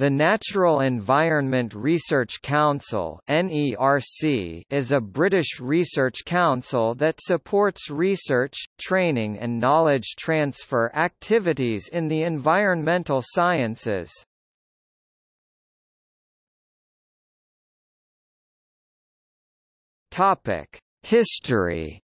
The Natural Environment Research Council is a British research council that supports research, training and knowledge transfer activities in the environmental sciences. History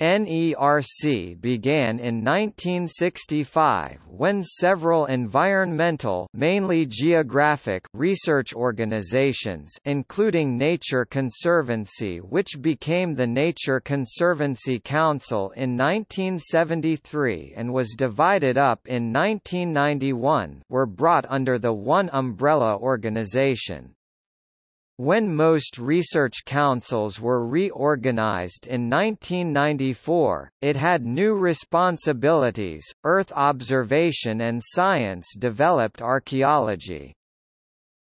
NERC began in 1965 when several environmental mainly geographic research organizations including Nature Conservancy which became the Nature Conservancy Council in 1973 and was divided up in 1991 were brought under the one umbrella organization. When most research councils were reorganized in 1994, it had new responsibilities, Earth observation and science-developed archaeology.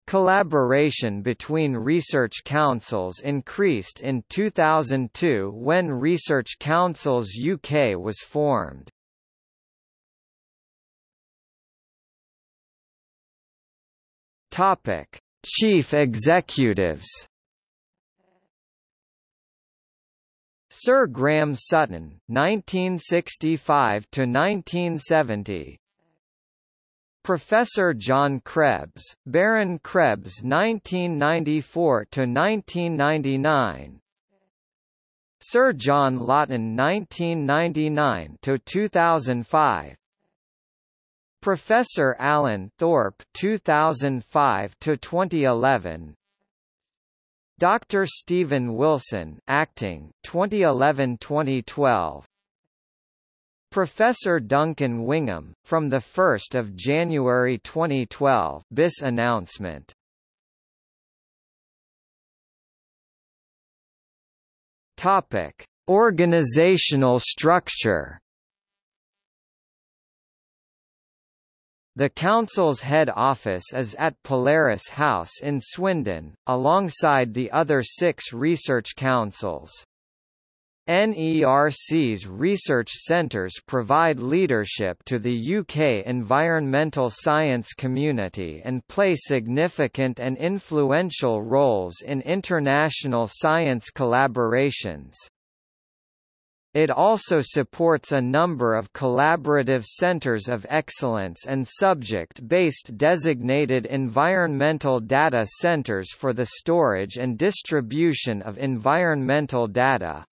Collaboration between research councils increased in 2002 when Research Councils UK was formed. Topic Chief executives Sir Graham Sutton, 1965 to 1970. Professor John Krebs, Baron Krebs 1994 to 1999. Sir John Lawton 1999 to 2005. Professor Alan Thorpe 2005 to 2011 Dr. Stephen Wilson acting 2011-2012 Professor Duncan Wingham from the 1st of January 2012 BIS announcement. Topic Organizational structure The Council's head office is at Polaris House in Swindon, alongside the other six research councils. NERC's research centres provide leadership to the UK environmental science community and play significant and influential roles in international science collaborations. It also supports a number of collaborative centers of excellence and subject-based designated environmental data centers for the storage and distribution of environmental data.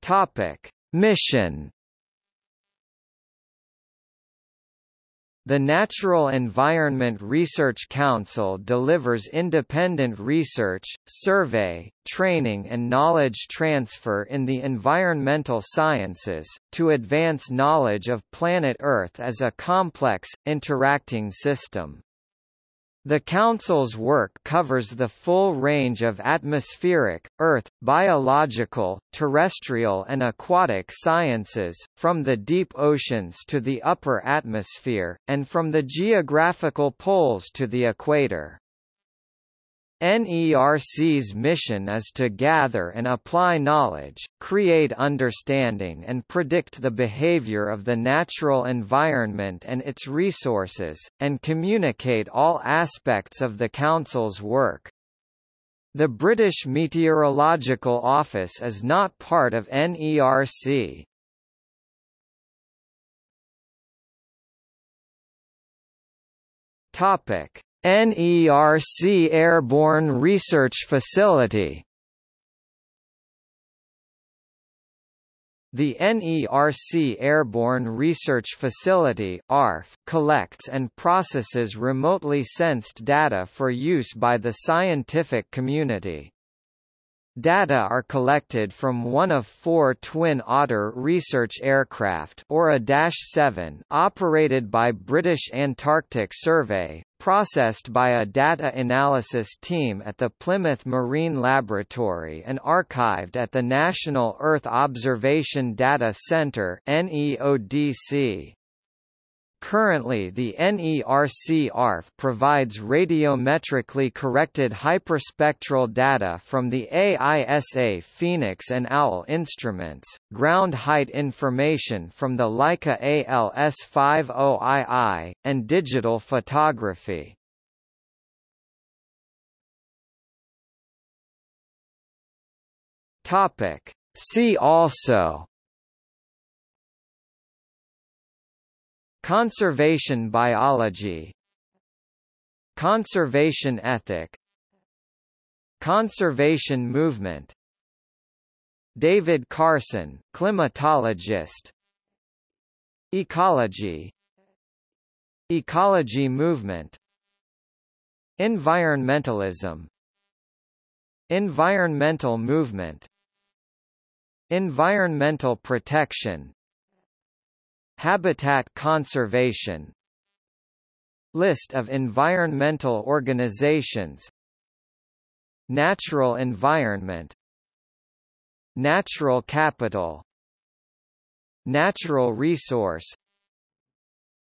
Topic: Mission The Natural Environment Research Council delivers independent research, survey, training and knowledge transfer in the environmental sciences, to advance knowledge of planet Earth as a complex, interacting system. The Council's work covers the full range of atmospheric, earth, biological, terrestrial and aquatic sciences, from the deep oceans to the upper atmosphere, and from the geographical poles to the equator. NERC's mission is to gather and apply knowledge, create understanding and predict the behavior of the natural environment and its resources, and communicate all aspects of the Council's work. The British Meteorological Office is not part of NERC. Topic NERC Airborne Research Facility The NERC Airborne Research Facility ARF collects and processes remotely sensed data for use by the scientific community. Data are collected from one of four Twin Otter research aircraft or a Dash 7 operated by British Antarctic Survey, processed by a data analysis team at the Plymouth Marine Laboratory and archived at the National Earth Observation Data Centre NEODC. Currently the NERC ARF provides radiometrically corrected hyperspectral data from the AISA Fenix and OWL instruments, ground height information from the Leica ALS50II, and digital photography. See also Conservation biology. Conservation ethic. Conservation movement. David Carson, climatologist. Ecology. Ecology movement. Environmentalism. Environmental movement. Environmental protection Habitat conservation List of environmental organizations Natural environment Natural capital Natural resource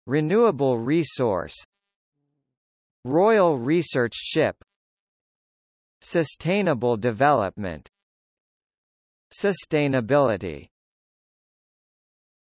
Renewable resource Royal Research Ship Sustainable development Sustainability